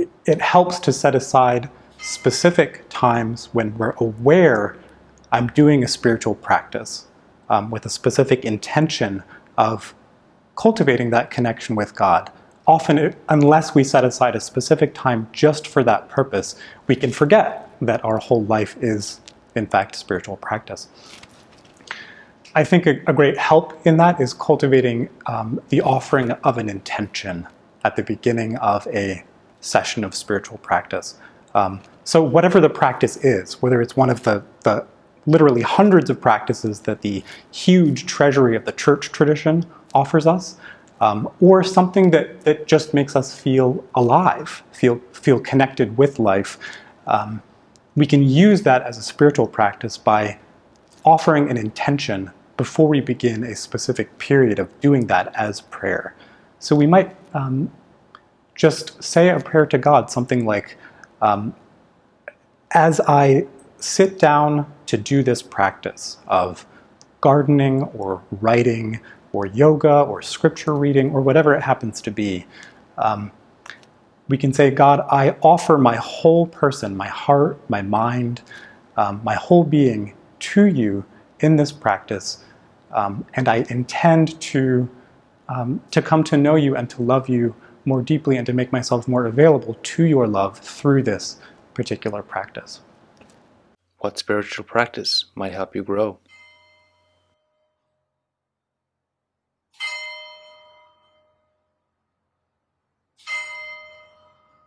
it, it helps to set aside specific times when we're aware I'm doing a spiritual practice um, with a specific intention of cultivating that connection with God. Often, it, unless we set aside a specific time just for that purpose, we can forget that our whole life is, in fact, spiritual practice. I think a, a great help in that is cultivating um, the offering of an intention at the beginning of a session of spiritual practice. Um, so whatever the practice is, whether it's one of the, the literally hundreds of practices that the huge treasury of the church tradition offers us, um, or something that, that just makes us feel alive, feel, feel connected with life, um, we can use that as a spiritual practice by offering an intention before we begin a specific period of doing that as prayer. So we might um, just say a prayer to God, something like, um, as I sit down to do this practice of gardening or writing or yoga or scripture reading or whatever it happens to be, um, we can say, God, I offer my whole person, my heart, my mind, um, my whole being to you in this practice, um, and I intend to, um, to come to know you and to love you more deeply and to make myself more available to your love through this particular practice. What spiritual practice might help you grow?